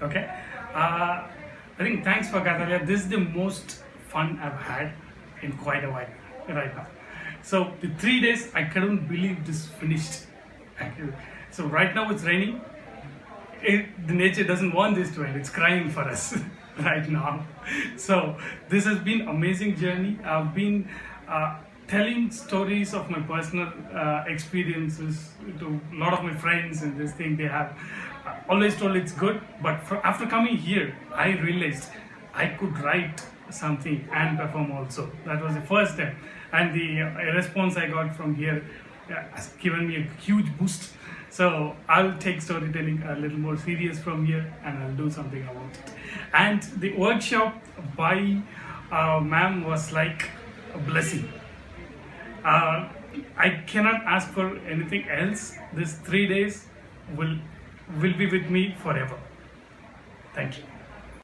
Okay. Uh, I think thanks for Kathalaya. This is the most fun I've had in quite a while right now. So the three days I couldn't believe this finished. So right now it's raining. It, the nature doesn't want this to end. It's crying for us right now. So this has been amazing journey. I've been uh, telling stories of my personal uh, experiences to a lot of my friends and this thing they have. Uh, always told it's good but for, after coming here i realized i could write something and perform also. That was the first step. And the uh, response i got from here uh, has given me a huge boost. So i'll take storytelling a little more serious from here and i'll do something about it. And the workshop by uh, ma'am was like a blessing uh, I cannot ask for anything else. These three days will will be with me forever. Thank you.